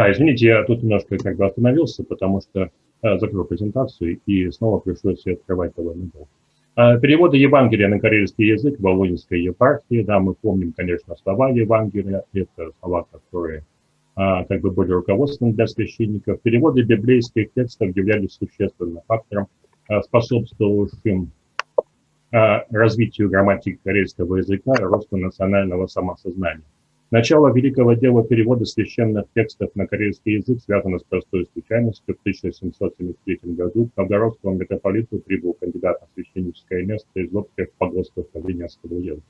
Да, извините, я тут немножко как бы остановился, потому что э, закрыл презентацию и снова пришлось открывать довольно долго. Э, переводы Евангелия на карельский язык в Володинской епархии, да, мы помним, конечно, слова Евангелия, это слова, которые э, как бы были руководством для священников. Переводы библейских текстов являлись существенным фактором, э, способствовавшим э, развитию грамматики карельского языка и росту национального самосознания. Начало великого дела перевода священных текстов на корейский язык связано с простой случайностью. В 1773 году к новгородскому митрополиту прибыл кандидат на священническое место из общих погостов Калининского уезда.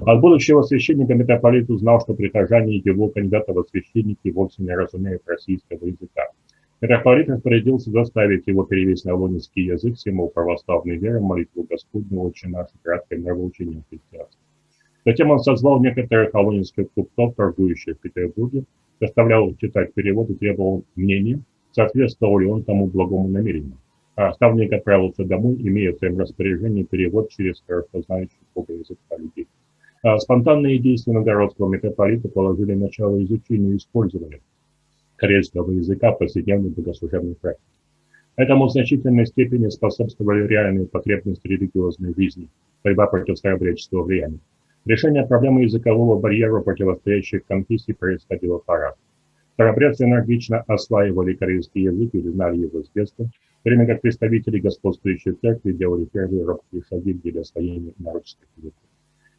От будущего священника митрополит узнал, что прихожане его кандидата во священники вовсе не разумеют российского языка. Митрополит распорядился заставить его перевести на лунинский язык символ православной веры, молитву Господню, отче наше, краткое нравоучение христианства. Затем он созвал некоторых алонинских купцов, торгующих в Петербурге, заставлял читать перевод и требовал мнения, соответствовал ли он тому благому намерению. А оставник отправился домой, имея в своем распоряжении перевод через хорошо знающих Бога языка людей. А спонтанные действия новгородского митрополита положили начало изучению и использованию корейского языка в повседневной богослужебной практике. Этому в значительной степени способствовали реальные потребности религиозной жизни, борьба против старобреческого влияния. Решение проблемы языкового барьера противостоящих конфессий происходило по-разному. Старобрядцы энергично осваивали корейский язык или знали его с детства, в время как представители господствующей церкви делали первые робкие шаги для освоения народских языков.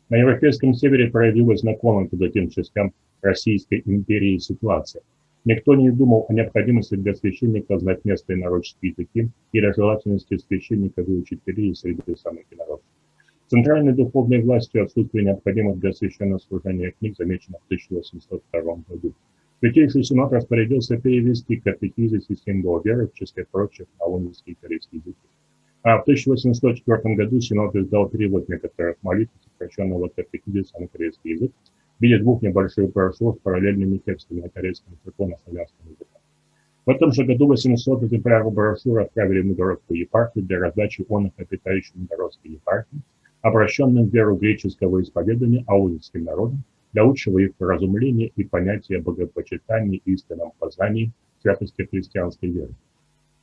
На европейском севере проявилась знакомая к другим частям Российской империи ситуация. Никто не думал о необходимости для священника знать местные народческие языки или о желательности священника выучить перии среди самых инородцев. Центральной духовной властью отсутствие необходимых для священного служения книг замечено в 1802 году. Святейший Синод распорядился перевести катехизис и символ веры, в числе прочих, на лунинский корейский язык. А в 1804 году Синод издал перевод некоторых молитв, сокращенного катехизиса на корейский язык, в виде двух небольших брошюр с параллельными текстами на корейском церковно-славянском языке. В этом же году 800 экземпляров брошюр отправили в Новгородскую епархию для раздачи онных обитающим Новгородской епархии, обращенным в веру греческого исповедания аудитским народом, для лучшего их разумления и понятия богопочитания и истинном познании святости христианской веры.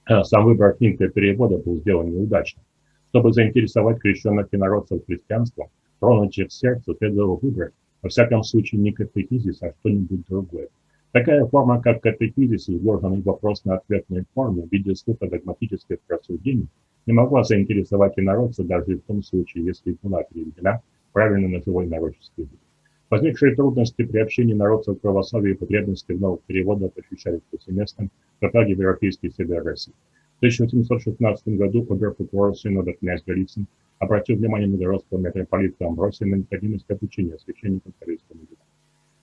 А сам выбор книг для перевода был сделан неудачно. Чтобы заинтересовать крещенных инородцев христианством, тронуть их сердце, следовало выбрать, во всяком случае, не катехизис, а что-нибудь другое. Такая форма, как катехизис, изложенный в вопрос-на-ответной форме в виде слуха догматических рассуждений, не могла заинтересовать инородца даже в том случае, если была переведена правильно на живой народческий язык. Возникшие трудности при общении народцев православия и потребности в новых переводах ощущались повсеместно в Европейский север России. В 1816 году обер-прокурор Синода князь Голицын обратил внимание новгородского митрополита Амбросия на необходимость обучения священников корейскому языку.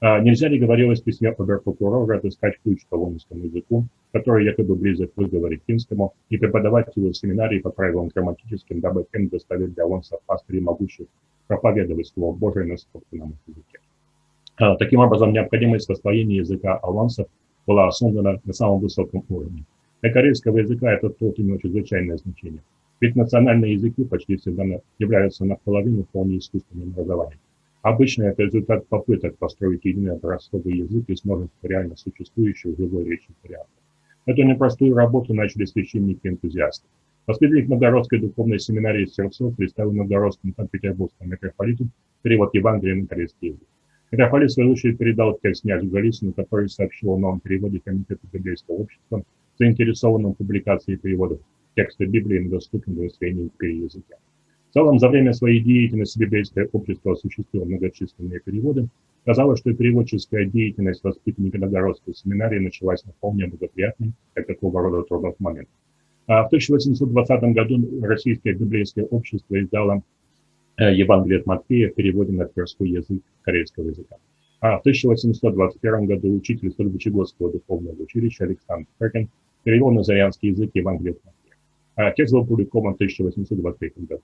А нельзя ли, говорилось в письме обер-прокурора, отыскать ключ к колонскому языку, который якобы близок к выговоре финскому, и преподавать его в семинарии по правилам грамматическим, дабы тем доставить для лонсов пастырей могущих проповедовать Слово Божие на собственном языке. А, таким образом, необходимость освоения языка алансов была основана на самом высоком уровне. Для корейского языка этот труд имел чрезвычайное значение. Ведь национальные языки почти всегда являются наполовину вполне искусственным образованием. Обычно это результат попыток построить единый образцовый язык из множества реально существующих живой речи вариантов. Эту непростую работу начали священники-энтузиасты. Воспитанник Новгородской духовной семинарии Сердцов представил Новгородскому Санкт-Петербургскому митрополиту перевод Евангелия на корейский язык. Митрополит, в свою очередь, передал текст князю Голицыну, который сообщил о новом переводе Комитета библейского общества, заинтересованным в публикации переводов текста Библии на доступном для империи языке. Целом, за время своей деятельности библейское общество осуществило многочисленные переводы. Казалось, что переводческая деятельность воспитанника Новгородской семинарии началась на вполне благоприятный для такого рода трудов момент. А в 1820 году Российское библейское общество издало э, Евангелие от Матфея в переводе на тверской язык корейского языка. А в 1821 году учитель Сольвычегодского духовного училища Александр Феркин перевел на зарянский язык Евангелие от Матфея. А текст был опубликован в 1823 году.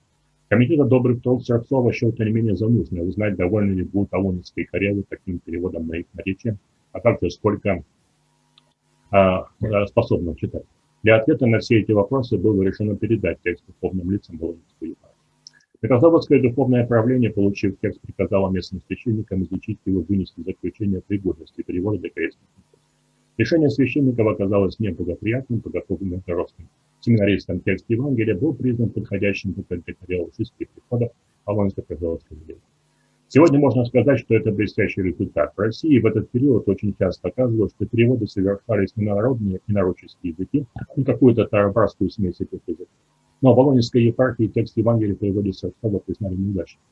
Комитет добрых труд Сарцова счел тем не менее за нужное узнать, довольны ли будут Алонинские Карелы таким переводом на их наречие, а также сколько а, способны читать. Для ответа на все эти вопросы было решено передать текст духовным лицам Волынской епархии. Петрозаводское духовное правление, получив текст, приказало местным священникам изучить его, вынести заключение пригодности перевода для корейских Решение священников оказалось неблагоприятным, подготовленным русским семинаристам текст Евангелия был признан подходящим для категориологических приходов Полонско-Козеловской Сегодня можно сказать, что это блестящий результат. В России в этот период очень часто оказывалось, что переводы совершались не на народные и народческие языки, а на какую-то тарабарскую смесь этих языков. Но в Болонской епархии текст Евангелия переводится в слово признали неудачным.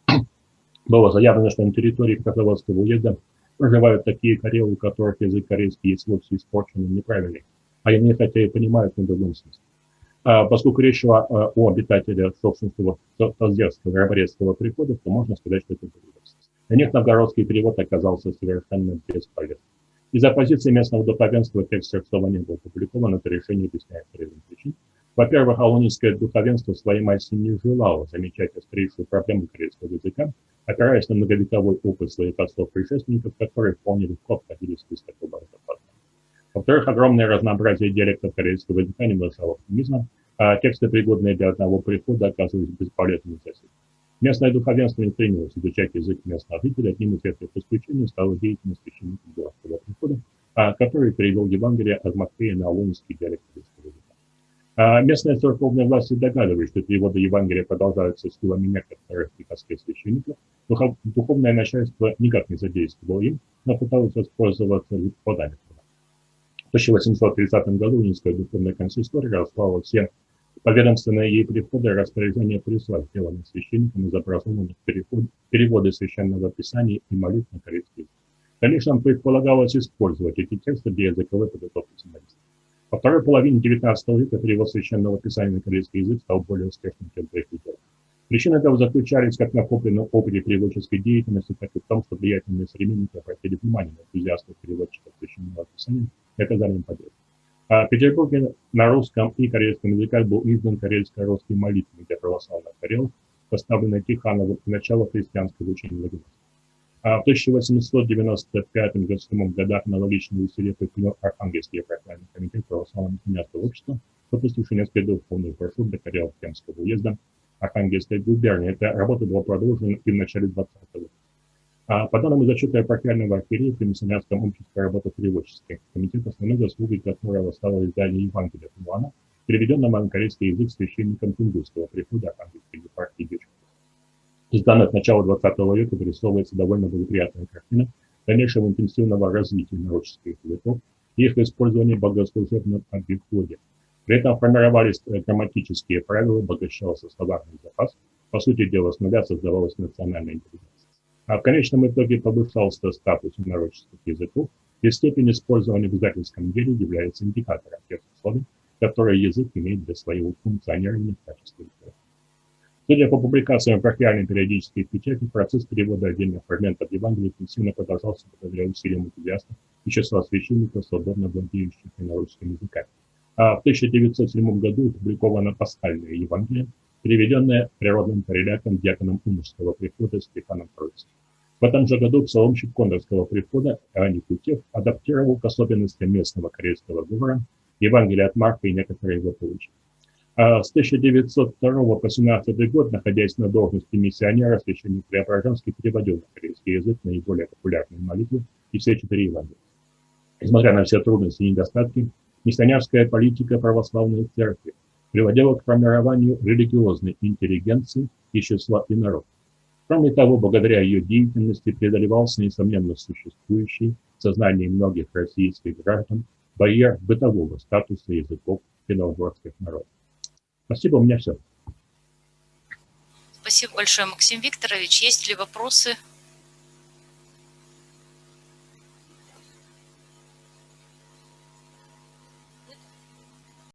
Было заявлено, что на территории Козеловского уезда проживают такие карелы, у которых язык корейский есть вовсе испорченный неправильный, а они хотя и понимают на другом смысле. А, поскольку речь шла а, о обитателях собственного Толздерского Раборецкого прихода, то можно сказать, что это доверенность. Для них новгородский перевод оказался совершенно бесполезным. Из-за позиции местного духовенства текст Сердцова не был опубликован, это решение объясняет рядом причин. Во-первых, алонинское духовенство своей массе не желало замечать острейшую проблему корейского языка, опираясь на многовековой опыт своих отцов-предшественников, которые вполне легко обходили список образов. Во-вторых, огромное разнообразие диалектов корейского языка не внушало оптимизма, а тексты, пригодные для одного прихода, оказывались бесполезными для всех. Местное духовенство не стремилось изучать язык местного жителя. Одним из этих исключений стала деятельность священников городского прихода, а, который перевел Евангелие от Матфея на алонский диалект корейского языка. А местные церковные власти догадывались, что переводы Евангелия продолжаются силами некоторых приходских священников. Духовное начальство никак не задействовало им, но пыталось воспользоваться подами. В 1830 году Унинская духовная консистория распала все поведомственные ей приходы распоряжения присла, сделанных священниками, изобразованных переход, переводы священного писания и молитв на корейский. В дальнейшем предполагалось использовать эти тексты для языковой подготовки семинаристов. Во второй половине XIX века перевод священного писания на корейский язык стал более успешным, чем прежде. Причины этого заключались как в накопленном опыте переводческой деятельности, так и в том, что влиятельные современники обратили внимание на энтузиастов переводчиков священного писания и оказали им поддержку. А Петербурге на русском и корейском языках был издан карельско-русский молитвенник для православных карел, поставленный Тихановым в начало христианского учения Владимира. А в 1895-1997 годах аналогичные усилия предпринял Архангельский епархиальный комитет православного христианского общества, выпустивший несколько духовных брошюр для карел Кемского уезда, Архангельской губернии. Эта работа была продолжена и в начале 20 века. А по данным из отчета епархиального архиерея при миссионерском обществе работа переводческий комитет основной заслугой которого стало издание Евангелия Туана, переведенного на корейский язык священником Тунгусского прихода Архангельской епархии Дечкова. Из данных начала 20 века вырисовывается довольно благоприятная картина дальнейшего интенсивного развития нароческих языков и их использования в богослужебном обиходе, при этом формировались э, грамматические правила, обогащался словарный запас. По сути дела, с нуля создавалась национальная интеллигенция. А в конечном итоге повышался статус народческих языков, и степень использования в издательском деле является индикатором тех условий, которые язык имеет для своего функционирования в качестве литературы. Судя по публикациям пархиальной периодической печати, процесс перевода отдельных фрагментов Евангелия интенсивно продолжался благодаря усилиям энтузиастов и числа священников, свободно владеющих на русском языке. А в 1907 году опубликовано пасхальное Евангелие, переведенное природным кореляком диаконом Умышского прихода Стефаном Троицким. В этом же году псаломщик Кондорского прихода Иоанн Кутев адаптировал к особенностям местного корейского говора Евангелие от Марка и некоторые его получения. А с 1902 по 17 год, находясь на должности миссионера, священник Преображенский переводил на корейский язык наиболее популярные молитвы и все четыре Евангелия. Несмотря на все трудности и недостатки, Миссионерская политика православной церкви приводила к формированию религиозной интеллигенции и числа инородцев. Кроме того, благодаря ее деятельности преодолевался несомненно существующий в сознании многих российских граждан барьер бытового статуса языков финно народов. Спасибо, у меня все. Спасибо большое, Максим Викторович. Есть ли вопросы